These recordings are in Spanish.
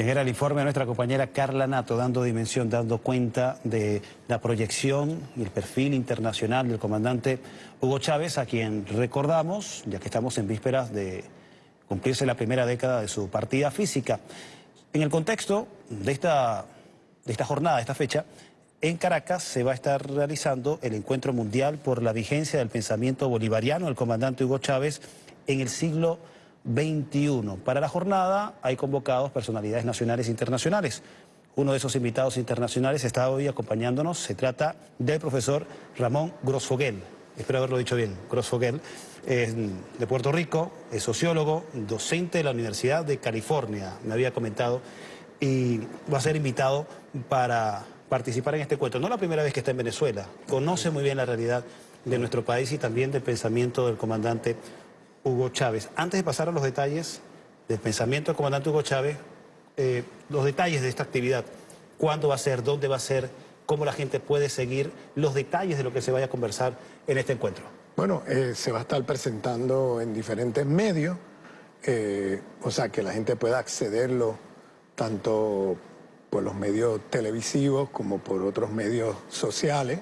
Bien, era el informe de nuestra compañera Carla Nato, dando dimensión, dando cuenta de la proyección y el perfil internacional del comandante Hugo Chávez, a quien recordamos, ya que estamos en vísperas de cumplirse la primera década de su partida física. En el contexto de esta, de esta jornada, de esta fecha, en Caracas se va a estar realizando el encuentro mundial por la vigencia del pensamiento bolivariano del comandante Hugo Chávez en el siglo 21. Para la jornada hay convocados personalidades nacionales e internacionales. Uno de esos invitados internacionales está hoy acompañándonos. Se trata del profesor Ramón Grosfoguel. Espero haberlo dicho bien. Grosfoguel es de Puerto Rico, es sociólogo, docente de la Universidad de California, me había comentado, y va a ser invitado para participar en este encuentro. No la primera vez que está en Venezuela, conoce muy bien la realidad de nuestro país y también del pensamiento del comandante Hugo Chávez. Antes de pasar a los detalles del pensamiento del comandante Hugo Chávez, eh, los detalles de esta actividad, cuándo va a ser, dónde va a ser, cómo la gente puede seguir, los detalles de lo que se vaya a conversar en este encuentro. Bueno, eh, se va a estar presentando en diferentes medios, eh, o sea, que la gente pueda accederlo tanto por los medios televisivos como por otros medios sociales.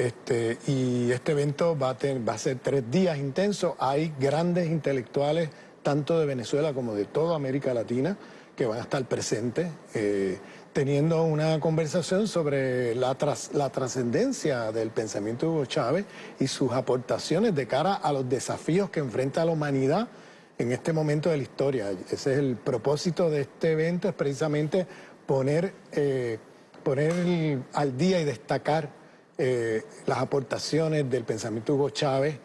Este, y este evento va a, ser tres días intensos. Hay grandes intelectuales, tanto de Venezuela como de toda América Latina, que van a estar presentes, eh, teniendo una conversación sobre la, la trascendencia del pensamiento de Hugo Chávez y sus aportaciones de cara a los desafíos que enfrenta la humanidad en este momento de la historia. Ese es el propósito de este evento, es precisamente poner, eh, poner al día y destacar eh, las aportaciones del pensamiento Hugo Chávez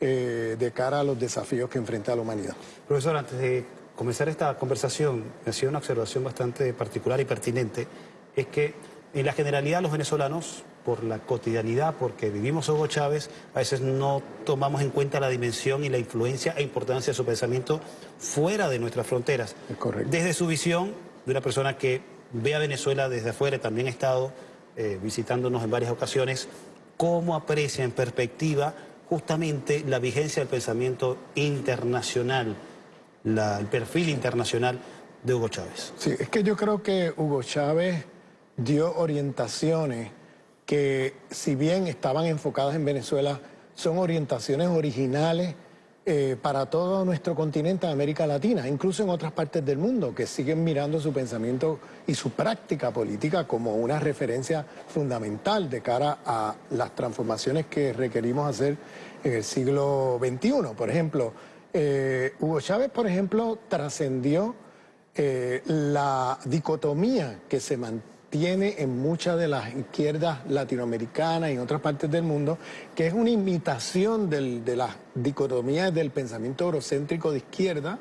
eh, de cara a los desafíos que enfrenta la humanidad. Profesor, antes de comenzar esta conversación, me hacía una observación bastante particular y pertinente, es que en la generalidad los venezolanos, por la cotidianidad, porque vivimos Hugo Chávez, a veces no tomamos en cuenta la dimensión y la influencia e importancia de su pensamiento fuera de nuestras fronteras. correcto. Desde su visión de una persona que ve a Venezuela desde afuera, también ha estado eh, visitándonos en varias ocasiones, cómo aprecia en perspectiva justamente la vigencia del pensamiento internacional, el perfil internacional de Hugo Chávez. Sí, es que yo creo que Hugo Chávez dio orientaciones que si bien estaban enfocadas en Venezuela, son orientaciones originales eh, para todo nuestro continente América Latina, incluso en otras partes del mundo, que siguen mirando su pensamiento y su práctica política como una referencia fundamental de cara a las transformaciones que requerimos hacer en el siglo XXI. Por ejemplo, eh, Hugo Chávez, por ejemplo, trascendió eh, la dicotomía que se mantiene tiene en muchas de las izquierdas latinoamericanas y en otras partes del mundo, que es una imitación de las dicotomías del pensamiento eurocéntrico de izquierda.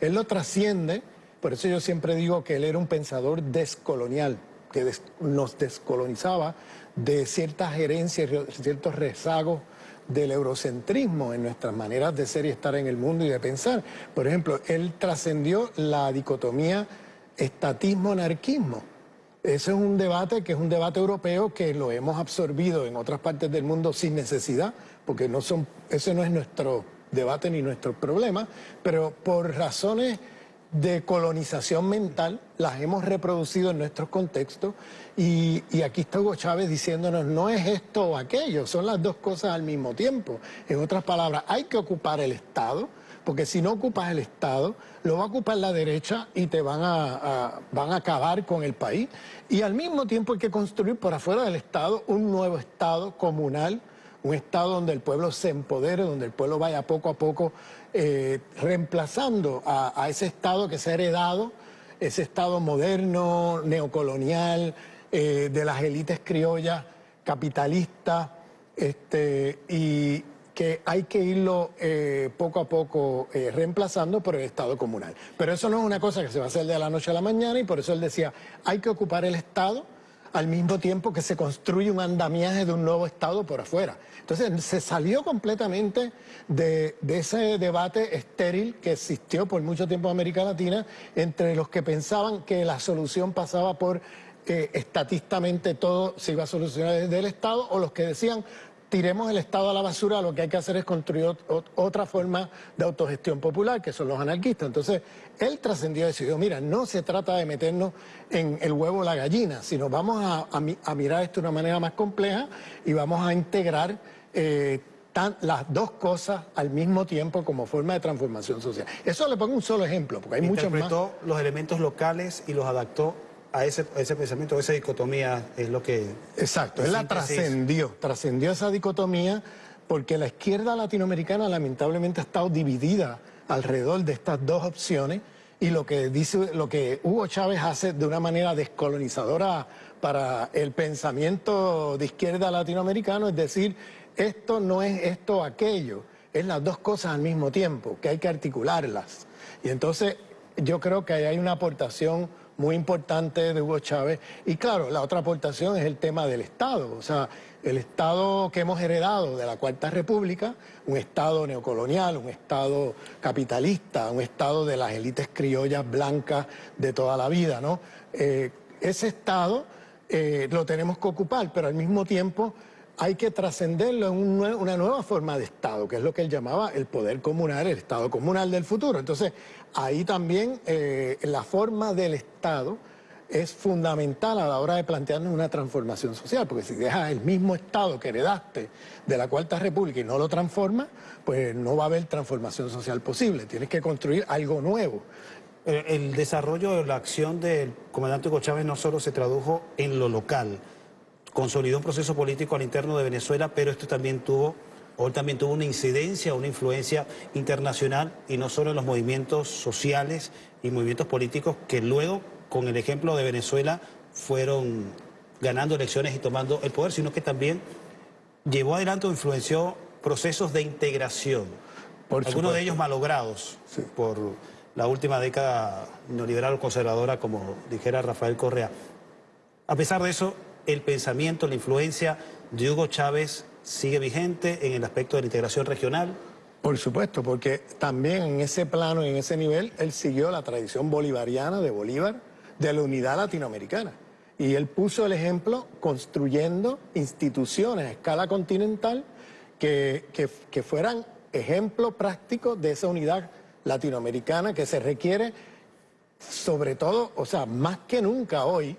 Él lo trasciende, por eso yo siempre digo que él era un pensador descolonial, que nos descolonizaba de ciertas herencias, ciertos rezagos del eurocentrismo en nuestras maneras de ser y estar en el mundo y de pensar. Por ejemplo, él trascendió la dicotomía estatismo-anarquismo ese es un debate que es un debate europeo que lo hemos absorbido en otras partes del mundo sin necesidad, porque no son, ese no es nuestro debate ni nuestro problema, pero por razones de colonización mental las hemos reproducido en nuestros contextos y, y, aquí está Hugo Chávez diciéndonos no es esto o aquello, son las dos cosas al mismo tiempo. En otras palabras, hay que ocupar el Estado, porque si no ocupas el Estado, lo va a ocupar la derecha y te van a, van a acabar con el país. Y al mismo tiempo hay que construir por afuera del Estado un nuevo Estado comunal, un Estado donde el pueblo se empodere, donde el pueblo vaya poco a poco eh, reemplazando a, ese Estado que se ha heredado, ese Estado moderno, neocolonial, eh, de las élites criollas, capitalistas, este, y, que hay que irlo eh, poco a poco eh, reemplazando por el Estado comunal. Pero eso no es una cosa que se va a hacer de la noche a la mañana y por eso él decía, hay que ocupar el Estado al mismo tiempo que se construye un andamiaje de un nuevo Estado por afuera. Entonces se salió completamente de, ese debate estéril que existió por mucho tiempo en América Latina entre los que pensaban que la solución pasaba por eh, estatistamente todo se iba a solucionar desde el Estado o los que decían tiremos el Estado a la basura, lo que hay que hacer es construir otra forma de autogestión popular, que son los anarquistas. Entonces, él trascendió y decidió, mira, no se trata de meternos en el huevo o la gallina, sino vamos a, mirar esto de una manera más compleja y vamos a integrar eh, las dos cosas al mismo tiempo como forma de transformación social. Eso le pongo un solo ejemplo, porque hay muchos más. Los elementos locales y los adaptó a ese, ese pensamiento, a esa dicotomía es lo que... Exacto, él la trascendió, trascendió esa dicotomía porque la izquierda latinoamericana lamentablemente ha estado dividida alrededor de estas dos opciones y lo que dice, lo que Hugo Chávez hace de una manera descolonizadora para el pensamiento de izquierda latinoamericano es decir, esto no es esto aquello, es las dos cosas al mismo tiempo, que hay que articularlas. Y entonces yo creo que hay una aportación muy importante de Hugo Chávez. Y claro, la otra aportación es el tema del Estado. O sea, el Estado que hemos heredado de la Cuarta República, un Estado neocolonial, un Estado capitalista, un Estado de las élites criollas blancas de toda la vida, ¿no? Eh, ese Estado eh, lo tenemos que ocupar, pero al mismo tiempo hay que trascenderlo en una nueva forma de Estado, que es lo que él llamaba el poder comunal, el Estado comunal del futuro. Entonces, ahí también eh, la forma del Estado es fundamental a la hora de plantearnos una transformación social, porque si dejas el mismo Estado que heredaste de la Cuarta República y no lo transformas, pues no va a haber transformación social posible, tienes que construir algo nuevo. El, el desarrollo de la acción del comandante Hugo Chávez no solo se tradujo en lo local, consolidó un proceso político al interno de Venezuela, pero esto también tuvo, hoy también tuvo una incidencia, una influencia internacional y no solo en los movimientos sociales y movimientos políticos que luego, con el ejemplo de Venezuela, fueron ganando elecciones y tomando el poder, sino que también llevó adelante o influenció procesos de integración, algunos de ellos malogrados por la última década neoliberal o conservadora, como dijera Rafael Correa. A pesar de eso, el pensamiento, la influencia de Hugo Chávez sigue vigente en el aspecto de la integración regional? Por supuesto, porque también en ese plano en ese nivel él siguió la tradición bolivariana de Bolívar de la unidad latinoamericana. Y él puso el ejemplo construyendo instituciones a escala continental que, que fueran ejemplo práctico de esa unidad latinoamericana que se requiere sobre todo, o sea, más que nunca hoy,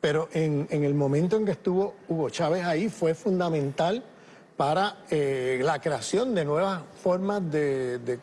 pero en, el momento en que estuvo Hugo Chávez ahí fue fundamental para eh, la creación de nuevas formas de,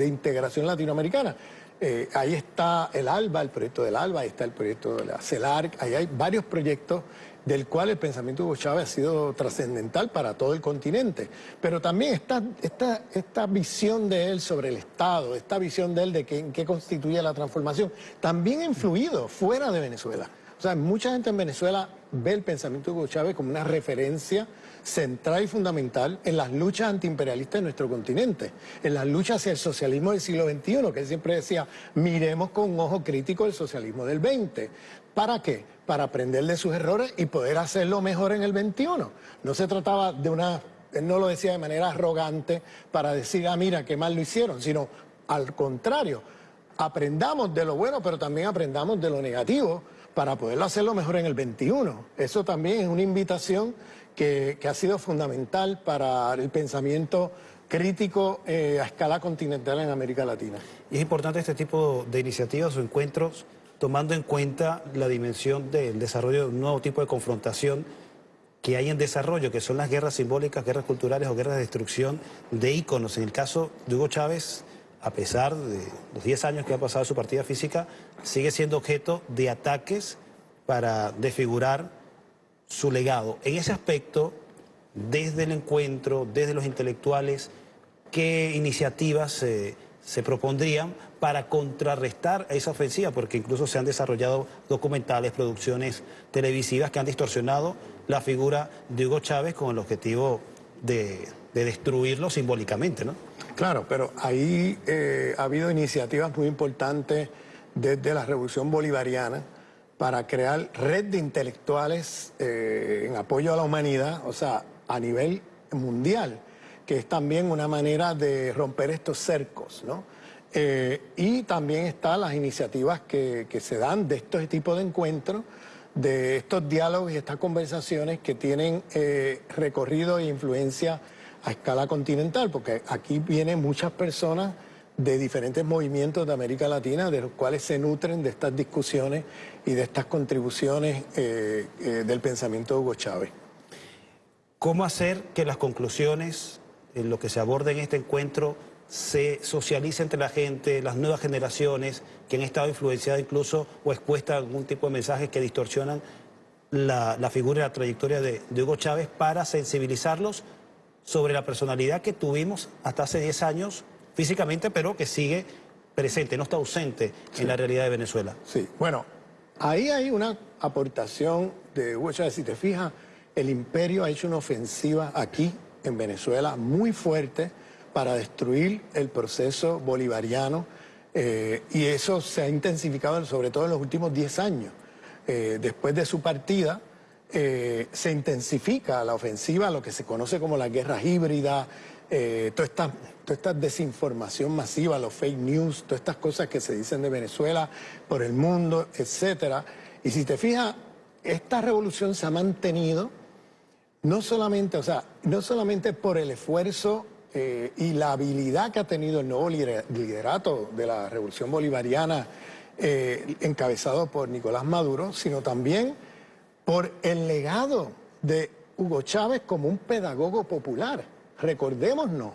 integración latinoamericana. Eh, ahí está el ALBA, el proyecto del ALBA, ahí está el proyecto de la CELARC, ahí hay varios proyectos del cual el pensamiento de Hugo Chávez ha sido trascendental para todo el continente. Pero también esta, esta, esta visión de él sobre el Estado, esta visión de él de qué constituye la transformación, también ha influido fuera de Venezuela. O sea, mucha gente en Venezuela ve el pensamiento de Hugo Chávez como una referencia central y fundamental en las luchas antiimperialistas de nuestro continente, en las luchas hacia el socialismo del siglo XXI, que él siempre decía, miremos con un ojo crítico el socialismo del XX. ¿Para qué? Para aprender de sus errores y poder hacerlo mejor en el XXI. No se trataba de una, él no lo decía de manera arrogante para decir, ah, mira, qué mal lo hicieron, sino al contrario, aprendamos de lo bueno, pero también aprendamos de lo negativo para poderlo hacerlo mejor en el 21. Eso también es una invitación que, ha sido fundamental para el pensamiento crítico eh, a escala continental en América Latina. Y es importante este tipo de iniciativas o encuentros tomando en cuenta la dimensión del desarrollo de un nuevo tipo de confrontación que hay en desarrollo, que son las guerras simbólicas, guerras culturales o guerras de destrucción de íconos. En el caso de Hugo Chávez, a pesar de los 10 años que ha pasado su partida física, sigue siendo objeto de ataques para desfigurar su legado. En ese aspecto, desde el encuentro, desde los intelectuales, ¿qué iniciativas se propondrían para contrarrestar esa ofensiva? Porque incluso se han desarrollado documentales, producciones televisivas que han distorsionado la figura de Hugo Chávez con el objetivo de, de destruirlo simbólicamente, ¿no? Claro, pero ahí eh, ha habido iniciativas muy importantes desde la Revolución Bolivariana para crear red de intelectuales eh, en apoyo a la humanidad, o sea, a nivel mundial, que es también una manera de romper estos cercos, ¿no? Eh, y también están las iniciativas que, se dan de estos tipos de encuentros, de estos diálogos y estas conversaciones que tienen recorrido e influencia a escala continental, porque aquí vienen muchas personas de diferentes movimientos de América Latina, de los cuales se nutren de estas discusiones y de estas contribuciones eh, eh, del pensamiento de Hugo Chávez. ¿Cómo hacer que las conclusiones en lo que se aborda en este encuentro se socialice entre la gente, las nuevas generaciones que han estado influenciadas incluso o expuestas a algún tipo de mensajes que distorsionan la, figura y la trayectoria de, Hugo Chávez para sensibilizarlos sobre la personalidad que tuvimos hasta hace 10 años físicamente, pero que sigue presente, no está ausente en la realidad de Venezuela. Sí, bueno, ahí hay una aportación de Hugo Chávez. Si te fijas, el imperio ha hecho una ofensiva aquí en Venezuela muy fuerte para destruir el proceso bolivariano eh, y eso se ha intensificado sobre todo en los últimos 10 años. Eh, después de su partida eh, se intensifica la ofensiva, lo que se conoce como la guerra híbrida, toda, esta, toda esta desinformación masiva, los fake news, todas estas cosas que se dicen de Venezuela por el mundo, etc. Y si te fijas, esta revolución se ha mantenido no solamente, o sea, no solamente por el esfuerzo eh, y la habilidad que ha tenido el nuevo liderato de la revolución bolivariana eh, encabezado por Nicolás Maduro, sino también por el legado de Hugo Chávez como un pedagogo popular. Recordémonos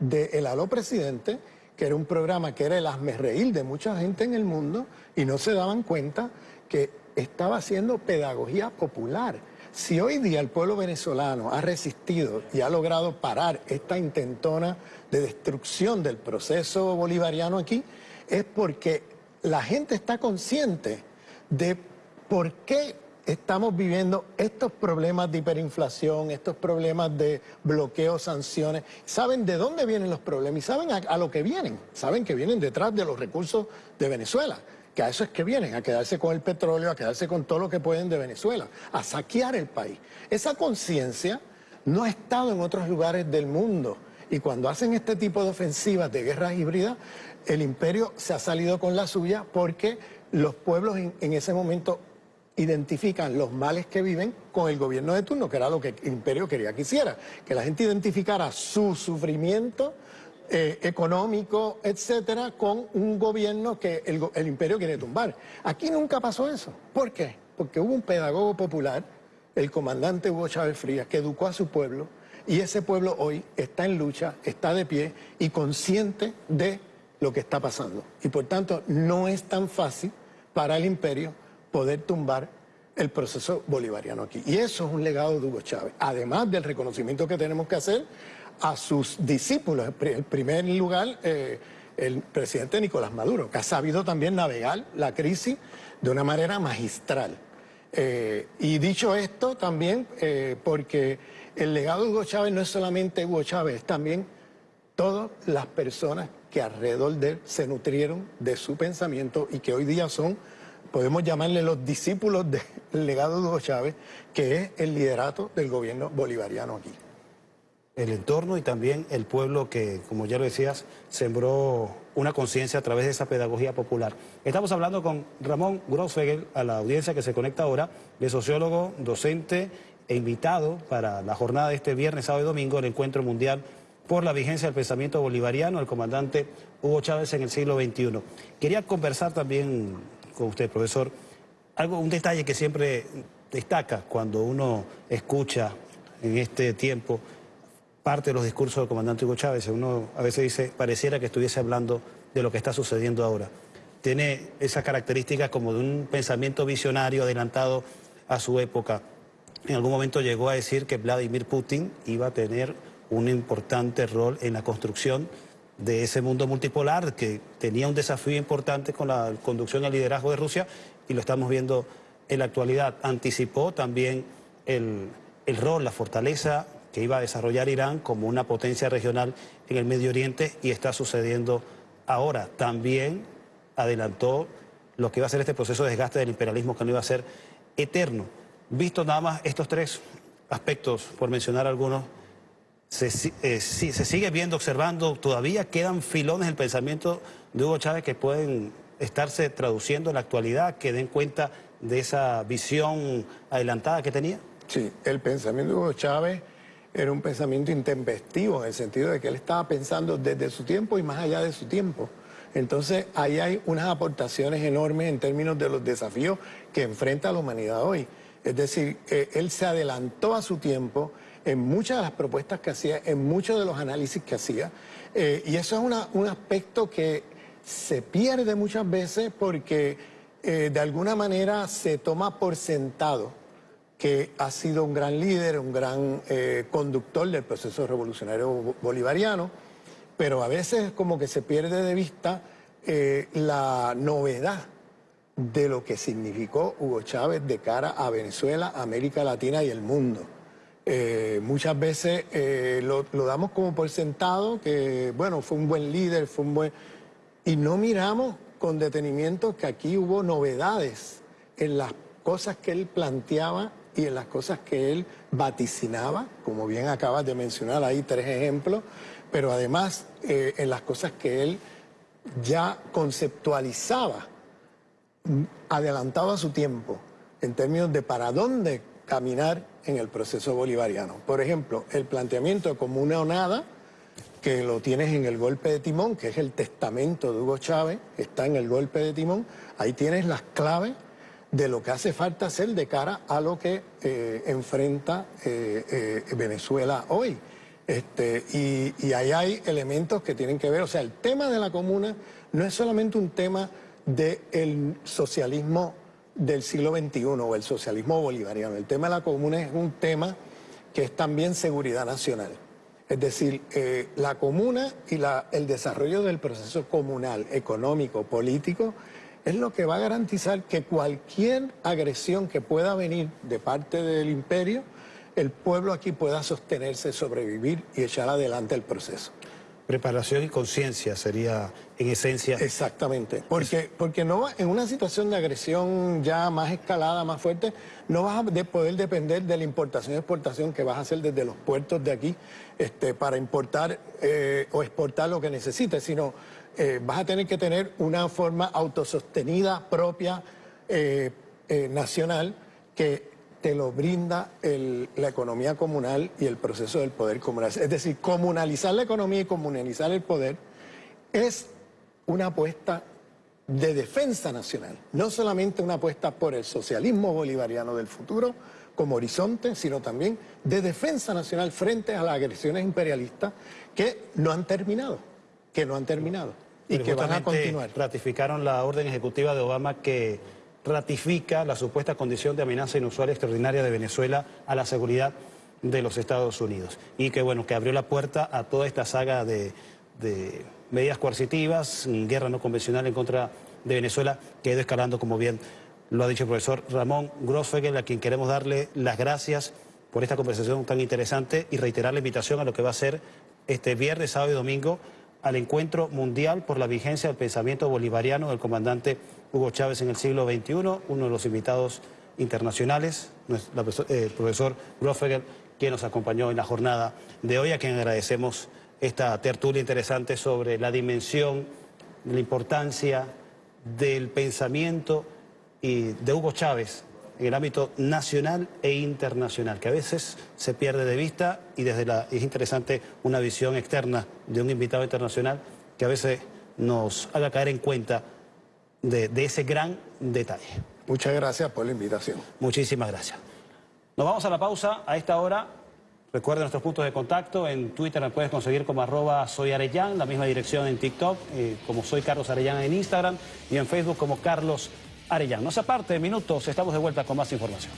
de El Aló Presidente, que era un programa que era el reír de mucha gente en el mundo y no se daban cuenta que estaba haciendo pedagogía popular si hoy día el pueblo venezolano ha resistido y ha logrado parar esta intentona de destrucción del proceso bolivariano aquí, es porque la gente está consciente de por qué estamos viviendo estos problemas de hiperinflación, estos problemas de bloqueo, sanciones. Saben de dónde vienen los problemas y saben a, lo que vienen. Saben que vienen detrás de los recursos de Venezuela que a eso es que vienen, a quedarse con el petróleo, a quedarse con todo lo que pueden de Venezuela, a saquear el país. Esa conciencia no ha estado en otros lugares del mundo. Y cuando hacen este tipo de ofensivas de guerras híbridas, el imperio se ha salido con la suya porque los pueblos en ese momento identifican los males que viven con el gobierno de turno, que era lo que el imperio quería que hiciera, que la gente identificara su sufrimiento, eh, económico, etcétera, con un gobierno que el, imperio quiere tumbar. Aquí nunca pasó eso. ¿Por qué? Porque hubo un pedagogo popular, el comandante Hugo Chávez Frías, que educó a su pueblo y ese pueblo hoy está en lucha, está de pie y consciente de lo que está pasando. Y por tanto, no es tan fácil para el imperio poder tumbar el proceso bolivariano aquí. Y eso es un legado de Hugo Chávez, además del reconocimiento que tenemos que hacer a sus discípulos. En primer lugar, eh, el presidente Nicolás Maduro, que ha sabido también navegar la crisis de una manera magistral. Eh, y dicho esto, también eh, porque el legado de Hugo Chávez no es solamente Hugo Chávez, es también todas las personas que alrededor de él se nutrieron de su pensamiento y que hoy día son, podemos llamarle los discípulos del legado de Hugo Chávez, que es el liderato del gobierno bolivariano aquí el entorno y también el pueblo que, como ya lo decías, sembró una conciencia a través de esa pedagogía popular. Estamos hablando con Ramón Grossfegel, a la audiencia que se conecta ahora, de sociólogo, docente e invitado para la jornada de este viernes, sábado y domingo, el Encuentro Mundial por la Vigencia del Pensamiento Bolivariano, el comandante Hugo Chávez en el siglo XXI. Quería conversar también con usted, profesor, algo, un detalle que siempre destaca cuando uno escucha en este tiempo parte de los discursos del comandante Hugo Chávez. Uno a veces dice, pareciera que estuviese hablando de lo que está sucediendo ahora. Tiene esa característica como de un pensamiento visionario adelantado a su época. En algún momento llegó a decir que Vladimir Putin iba a tener un importante rol en la construcción de ese mundo multipolar que tenía un desafío importante con la conducción el liderazgo de Rusia y lo estamos viendo en la actualidad. Anticipó también el, el rol, la fortaleza que iba a desarrollar Irán como una potencia regional en el Medio Oriente y está sucediendo ahora. También adelantó lo que iba a ser este proceso de desgaste del imperialismo que no iba a ser eterno. Visto nada más estos tres aspectos, por mencionar algunos, se, eh, se sigue viendo, observando, todavía quedan filones del pensamiento de Hugo Chávez que pueden estarse traduciendo en la actualidad, que den cuenta de esa visión adelantada que tenía? Sí, el pensamiento de Hugo Chávez era un pensamiento intempestivo en el sentido de que él estaba pensando desde su tiempo y más allá de su tiempo. Entonces, ahí hay unas aportaciones enormes en términos de los desafíos que enfrenta la humanidad hoy. Es decir, él se adelantó a su tiempo en muchas de las propuestas que hacía, en muchos de los análisis que hacía, eh, y eso es un aspecto que se pierde muchas veces porque eh, de alguna manera se toma por sentado que ha sido un gran líder, un gran conductor del proceso revolucionario bolivariano, pero a veces como que se pierde de vista eh, la novedad de lo que significó Hugo Chávez de cara a Venezuela, América Latina y el mundo. Eh, muchas veces eh, lo, damos como por sentado, que bueno, fue un buen líder, fue un buen... Y no miramos con detenimiento que aquí hubo novedades en las cosas que él planteaba y en las cosas que él vaticinaba, como bien acabas de mencionar ahí tres ejemplos, pero además eh, en las cosas que él ya conceptualizaba, adelantado a su tiempo, en términos de para dónde caminar en el proceso bolivariano. Por ejemplo, el planteamiento de comuna o nada, que lo tienes en el golpe de timón, que es el testamento de Hugo Chávez, está en el golpe de timón, ahí tienes las claves de lo que hace falta hacer de cara a lo que eh, enfrenta eh, Venezuela hoy. Este, y, ahí hay elementos que tienen que ver, o sea, el tema de la comuna no es solamente un tema del socialismo del siglo XXI o el socialismo bolivariano, el tema de la comuna es un tema que es también seguridad nacional. Es decir, eh, la comuna y el desarrollo del proceso comunal, económico, político, es lo que va a garantizar que cualquier agresión que pueda venir de parte del imperio el pueblo aquí pueda sostenerse, sobrevivir y echar adelante el proceso. Preparación y conciencia sería en esencia. Exactamente, porque, porque no en una situación de agresión ya más escalada, más fuerte, no vas a poder depender de la importación y exportación que vas a hacer desde los puertos de aquí este, para importar eh, o exportar lo que necesites, sino eh, vas a tener que tener una forma autosostenida, propia, eh, nacional, que te lo brinda la economía comunal y el proceso del poder comunal. Es decir, comunalizar la economía y comunalizar el poder es una apuesta de defensa nacional, no solamente una apuesta por el socialismo bolivariano del futuro como horizonte, sino también de defensa nacional frente a las agresiones imperialistas que no han terminado, que no han terminado y que van a continuar. Ratificaron la orden ejecutiva de Obama que ratifica la supuesta condición de amenaza inusual extraordinaria de Venezuela a la seguridad de los Estados Unidos. Y que, bueno, que abrió la puerta a toda esta saga de, medidas coercitivas, guerra no convencional en contra de Venezuela, que ha ido escalando, como bien lo ha dicho el profesor Ramón Grossfegel, a quien queremos darle las gracias por esta conversación tan interesante y reiterar la invitación a lo que va a ser este viernes, sábado y domingo al encuentro mundial por la vigencia del pensamiento bolivariano del comandante Hugo Chávez en el siglo XXI, uno de los invitados internacionales, el profesor Grofegel, quien nos acompañó en la jornada de hoy, a quien agradecemos esta tertulia interesante sobre la dimensión, la importancia del pensamiento y de Hugo Chávez en el ámbito nacional e internacional, que a veces se pierde de vista y desde la es interesante una visión externa de un invitado internacional que a veces nos haga caer en cuenta de, ese gran detalle. Muchas gracias por la invitación. Muchísimas gracias. Nos vamos a la pausa a esta hora. Recuerden nuestros puntos de contacto. En Twitter me puedes conseguir como arroba soy Arellán, la misma dirección en TikTok, eh, como soy Carlos Arellán en Instagram y en Facebook como Carlos Arellán. No se aparte, minutos, estamos de vuelta con más información.